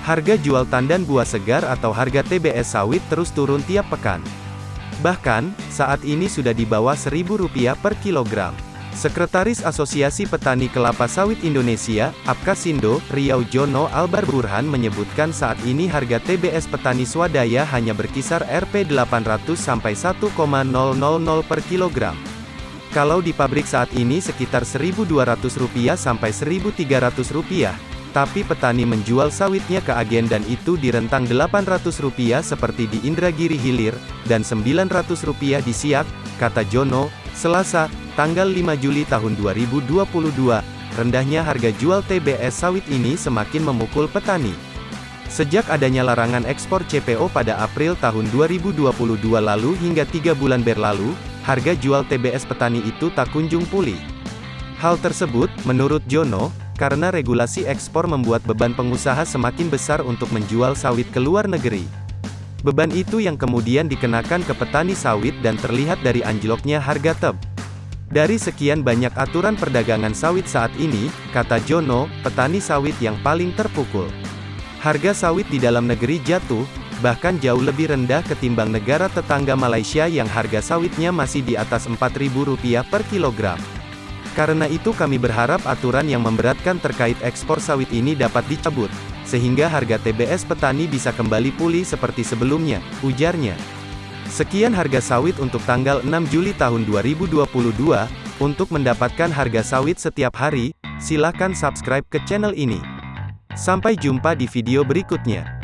Harga jual tandan buah segar atau harga TBS sawit terus turun tiap pekan. Bahkan, saat ini sudah di bawah Rp1.000 per kilogram. Sekretaris Asosiasi Petani Kelapa Sawit Indonesia, Apkasindo, Riau Jono Albar Burhan menyebutkan saat ini harga TBS petani swadaya hanya berkisar Rp 800 sampai 1,000 per kilogram. Kalau di pabrik saat ini sekitar Rp1.200 sampai Rp1.300 tapi petani menjual sawitnya ke agen dan itu di rentang Rp800 seperti di Indragiri Hilir, dan Rp900 di Siak, kata Jono, Selasa, tanggal 5 Juli tahun 2022, rendahnya harga jual TBS sawit ini semakin memukul petani. Sejak adanya larangan ekspor CPO pada April tahun 2022 lalu hingga tiga bulan berlalu, harga jual TBS petani itu tak kunjung pulih. Hal tersebut, menurut Jono, karena regulasi ekspor membuat beban pengusaha semakin besar untuk menjual sawit ke luar negeri. Beban itu yang kemudian dikenakan ke petani sawit dan terlihat dari anjloknya harga teb. Dari sekian banyak aturan perdagangan sawit saat ini, kata Jono, petani sawit yang paling terpukul. Harga sawit di dalam negeri jatuh, bahkan jauh lebih rendah ketimbang negara tetangga Malaysia yang harga sawitnya masih di atas Rp4.000 per kilogram. Karena itu kami berharap aturan yang memberatkan terkait ekspor sawit ini dapat dicabut, sehingga harga TBS petani bisa kembali pulih seperti sebelumnya, ujarnya. Sekian harga sawit untuk tanggal 6 Juli tahun 2022, untuk mendapatkan harga sawit setiap hari, silakan subscribe ke channel ini. Sampai jumpa di video berikutnya.